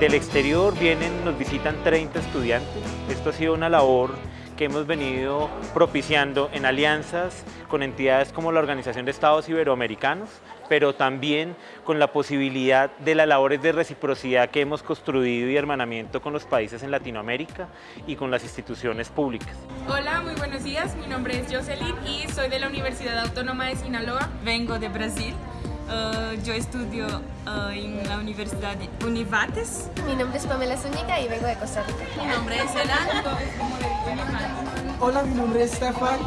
Del exterior vienen, nos visitan 30 estudiantes. Esto ha sido una labor que hemos venido propiciando en alianzas con entidades como la Organización de Estados Iberoamericanos, pero también con la posibilidad de las labores de reciprocidad que hemos construido y hermanamiento con los países en Latinoamérica y con las instituciones públicas. Hola, muy buenos días. Mi nombre es Jocelyn y soy de la Universidad Autónoma de Sinaloa. Vengo de Brasil. Uh, yo estudio uh, en la Universidad Univates. Mi nombre es Pamela Zúñiga y vengo de Costa Rica. Mi nombre es Elan. Hola, mi nombre es Stefan.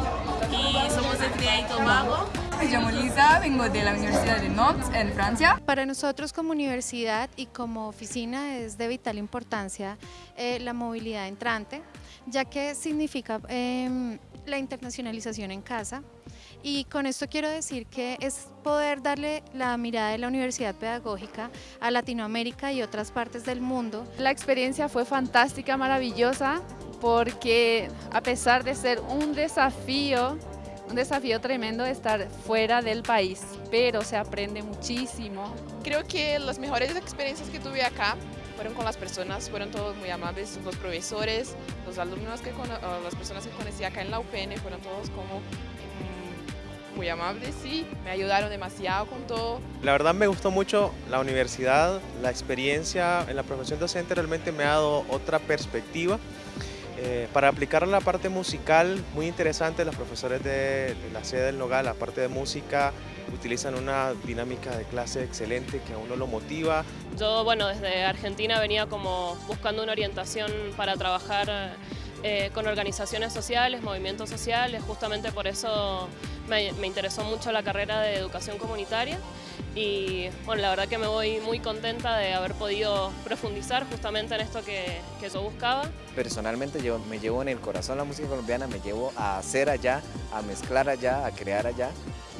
Y somos de Trinidad y Tobago. Me llamo Lisa, vengo de la Universidad de Nantes, en Francia. Para nosotros como universidad y como oficina es de vital importancia eh, la movilidad entrante, ya que significa eh, la internacionalización en casa, y con esto quiero decir que es poder darle la mirada de la Universidad Pedagógica a Latinoamérica y otras partes del mundo. La experiencia fue fantástica, maravillosa, porque a pesar de ser un desafío, un desafío tremendo estar fuera del país, pero se aprende muchísimo. Creo que las mejores experiencias que tuve acá fueron con las personas, fueron todos muy amables, los profesores, los alumnos, que las personas que conocí acá en la UPN fueron todos como muy amables, sí, me ayudaron demasiado con todo. La verdad me gustó mucho la universidad, la experiencia en la profesión docente realmente me ha dado otra perspectiva. Eh, para aplicar la parte musical, muy interesante, los profesores de, la sede del Nogal, la parte de música, utilizan una dinámica de clase excelente que a uno lo motiva. Yo, bueno, desde Argentina venía como buscando una orientación para trabajar eh, con organizaciones sociales, movimientos sociales, justamente por eso me, interesó mucho la carrera de educación comunitaria y bueno, la verdad que me voy muy contenta de haber podido profundizar justamente en esto que, que yo buscaba. Personalmente yo me llevo en el corazón la música colombiana, me llevo a hacer allá, a mezclar allá, a crear allá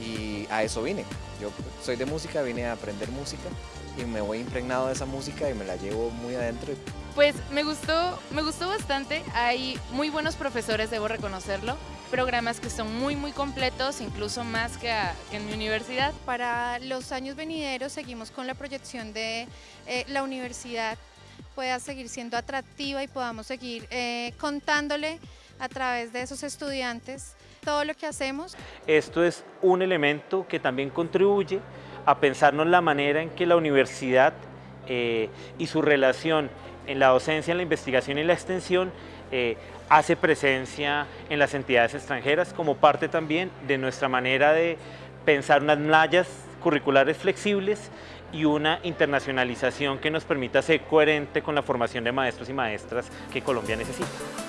y a eso vine. Yo soy de música, vine a aprender música y me voy impregnado de esa música y me la llevo muy adentro. Pues me gustó, me gustó bastante, hay muy buenos profesores, debo reconocerlo, programas que son muy muy completos, incluso más que, en mi universidad. Para los años venideros seguimos con la proyección de eh, la universidad pueda seguir siendo atractiva y podamos seguir eh, contándole a través de esos estudiantes todo lo que hacemos. Esto es un elemento que también contribuye a pensarnos la manera en que la universidad eh, y su relación en la docencia, en la investigación y la extensión eh, hace presencia en las entidades extranjeras como parte también de nuestra manera de pensar unas mallas curriculares flexibles y una internacionalización que nos permita ser coherente con la formación de maestros y maestras que Colombia necesita.